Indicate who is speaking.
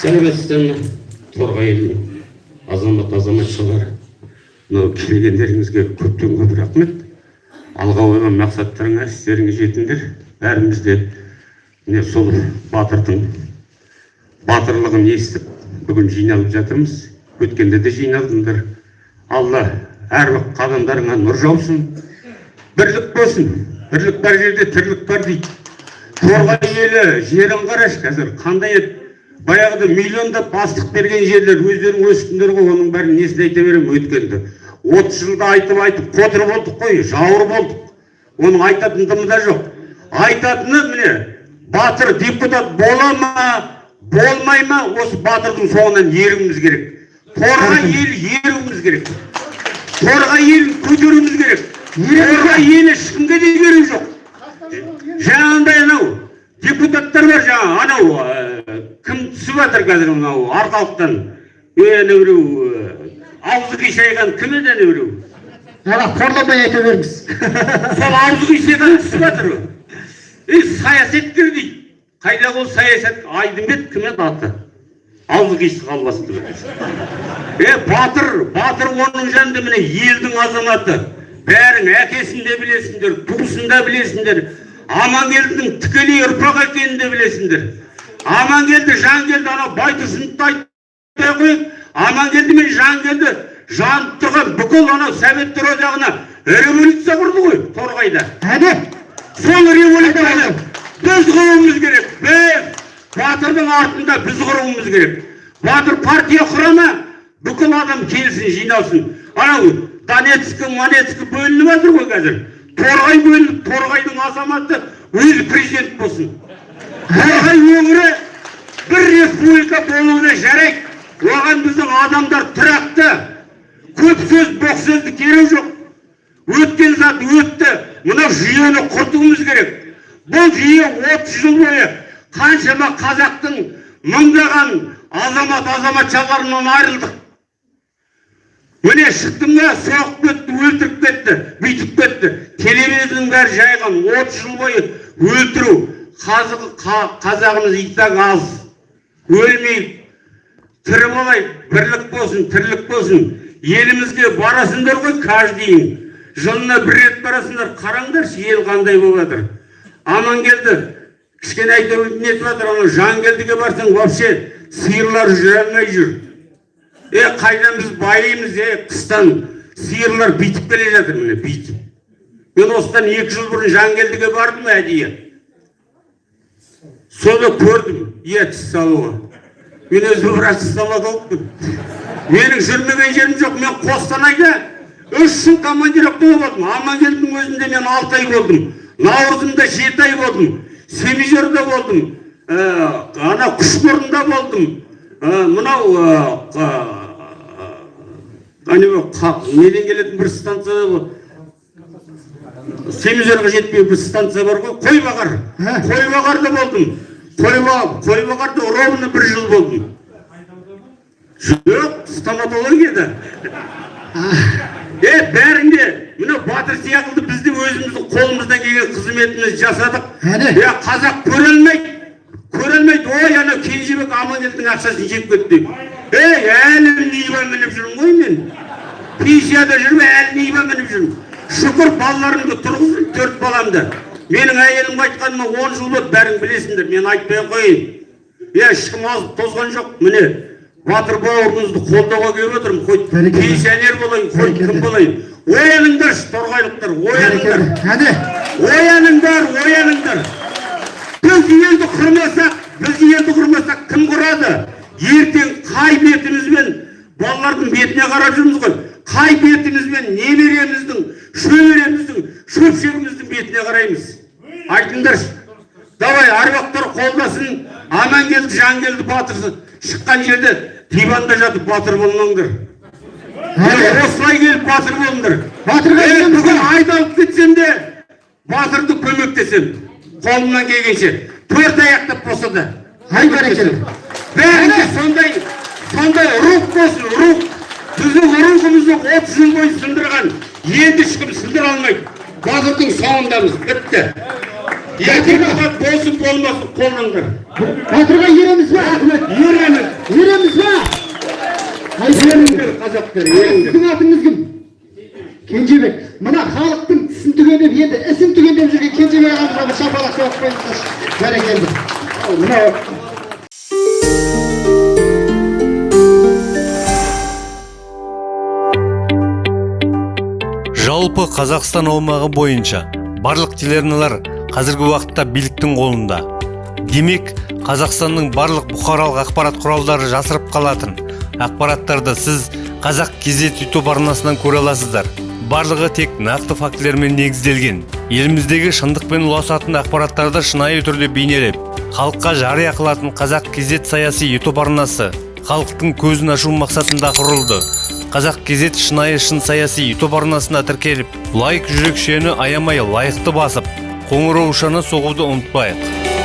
Speaker 1: сәлеметсіздер торғай елінің азамат азаматшалары мынау келгендеріңізге көптен көп рахмет. Алға қойған мақсаттарыңа істеріңе жетіңдер. Бәріміз де міне сол батырдың батырлығын естіп бүгін жиналып жатырмыз. Өткенде де жиналдыңдар. Алла әрбір қадамдарыңа нұр жаусын. Бірлік болсын. Бірлік бар жерде тірлік бар дейді. Торғай елі жерін қарашы қазір. Қандай еді? Баяғыда миллиондап астық берген жерлер өздерің өстіңдер ғой оның бәрін несін айта беремін өткенді отыз жылда айтып айтып қотыр болдық қой жауыр болдық. оның айтатын дымы да жоқ. айтатыны міне батыр депутат бола ма болмай ма осы батырдың соңынан еруіміз керек. торғай елі еруіміз керек. торғай елін көтеруіміз керек. торғай елі ешкімге де керек жоқ жаңағындай анау депутаттар бар жаңа анау ә, кім түсіп жатыр қазір мынау арқалықтан е анау біреу аузы қисайған кім еді анау біреу
Speaker 2: ана қорланбай айта беріңіз.
Speaker 1: Сол аузы қисайған түсіп жатыр е саясаткер дейді. Қайда ол саясат? Айдынбек кім еді аты? Аузы қисық албасты е батыр батыр оның жанында міне елдің азаматы. Бәрің әкесін де білесіңдер туысын да білесіңдер. Амангелдінің тікелей ұрпақ екенін де білесіңдер. Амангелді жангелді анау байтұрсыновты айтпай қояйық амангелді мен жангелді жанып тұрған бүкіл анау советтер одағына. Революция құрды ғой торғайда.
Speaker 2: Әне?
Speaker 1: Сол революцияны біз құруымыз керек. Біз батырдың артында біз құруымыз керек. Батыр партия құра ма бүкіл адам келсін жиналсын. Анау донецк монецк бөлініп жатыр ғой қазір. Торғай бөлініп торғайдың азаматы өзі президент болсын. Торғай өңірі республика болуына жарайды. Оған біздің адамдар тұрақты. Көп сөз боқ сөзді керегі жоқ. Өткен зат өтті. Мынау жүйені құртуымыз керек. Бұл жүйе отыз жыл бойы қаншама қазақтың мыңдаған азамат азаматшаларынан айырылдық. Міне шықтым да соғып кетті өлтіріп кетті бүйтіп кетті. Телевизордың бәрі жайған отыз жыл бойы өлтіру қазық, қа- қазағымыз итак аз. Өлмейік тірі болайық бірлік болсын тірлік болсын. Елімізге барасыңдар ғой каждый жылына бір рет барасыңдар қараңдаршы ел қандай болып жатыр амангелді кішкене нетіп жатыр анау жангелдіге барсаң вообще сиырлар жүре алмай жүр. Е қайдан біз байимыз е қыстан? Сиырлар бүйтіп келе жатыр міне бүйтіп мен осыдан екі жыл бұрын жангелдіге бардым әдейі. Соны көрдім ет салуға мен өзім врач стоматологпын менің жүрмеген жерім жоқ мен қостанайда үш жыл командировкада болдым амангелдінің өзінде мен алты ай болдым. Наурызымда жеті ай болдым. Семизерде болдым. Ә, ана күшбұрында болдым. Ә, мынау ә, қа- неден келетін бір станция семизерге жетпей бір станция бар ғой қойбағар
Speaker 2: Ә?
Speaker 1: қойбағарда болдым. Қойбағар қойбағарда ровно бір жыл болдым. Жоқ стоматологияда. Е бәрінде мына батыр сияқты біз де өзіміздің қолымыздан келген қызметімізді жасадық. Е қазақ көре алмайды. Көре алмайды. Ой анау кенжебек амангелдінің ақшасын жеп кетті. Деп ей әлі нива мініп жүрмін ғой мен? Пенсияда жүрмін әлі нива мініп жүрмін. Шүкір балаларымды тұрғыздым төрт баламды. Менің әйелім айтқаныма он жыл болды бәрің білесіңдер мен айтпай ақ қояйын. Е ешкім азып тозған жоқ міне батыр бауырымызды қолдауға келіп отырмын хоть пенсионер болайын хоть кім болайын. Ояныңдаршы торғайлықтар ояныңдар.
Speaker 2: Әне.
Speaker 1: Ояныңдар ояныңдар. Біз елді құрмасақ біз елді құрмасақ кім құрады? Ертең қай бетімізбен балалардың бетіне қарап жүрміз ғой? Қай бетімізбен давай аруақтар қолдасын. Амангелді жангелді батыр шыққан жерде диванда жатып батыр болмаңдар. Осылай келіп батыр болыңдар.
Speaker 2: Батырға
Speaker 1: бүгін айдалып кетсем де батырды көмектесем. Қолымнан келгенше. Төрт аяқтап болса да.
Speaker 2: Ай бәрекелді.
Speaker 1: Бәрінде сондай сондай рух болсын рух. Біздің рухымызды отыз жыл бойы сындырған енді ешкім сындыра алмайды. Батырдың соңындамыз бітті. Депутат болсын болмасын қолдаңдар
Speaker 2: батырға ереміз ба
Speaker 1: ереміз
Speaker 2: ереміз ба?
Speaker 1: Еріңдер қазақтар
Speaker 2: сіздің атыңыз кім? Кенжебек. Мына халықтың тісін түгендеп енді ісін түгендеп жүрген кенжебек ағамызға бір шапалақ соғып қойыңыздаршы бәрекелді.
Speaker 1: Мынау.
Speaker 3: Жалпы қазақстан аумағы бойынша барлық телеарналар қазіргі уақытта биліктің қолында. Демек қазақстанның барлық бұқаралық ақпарат құралдары жасырып қалатын. Ақпараттарды сіз қазақ кезет ютуб арнасынан көре аласыздар. Барлығы тек нақты фактілермен негізделген. Еліміздегі шындықпен ұласатын ақпараттарды шынайы түрде бейнелеп халыққа жария қылатын қазақ кезет саяси ютуб арнасы халықтың көзін ашу мақсатында құрылды. Қазақ кезет шынайы шын саяси ютуб арнасына тіркеліп лайк жүрекшені аямай лайықты басып қоңыраушаны соғуды ұмытпайық.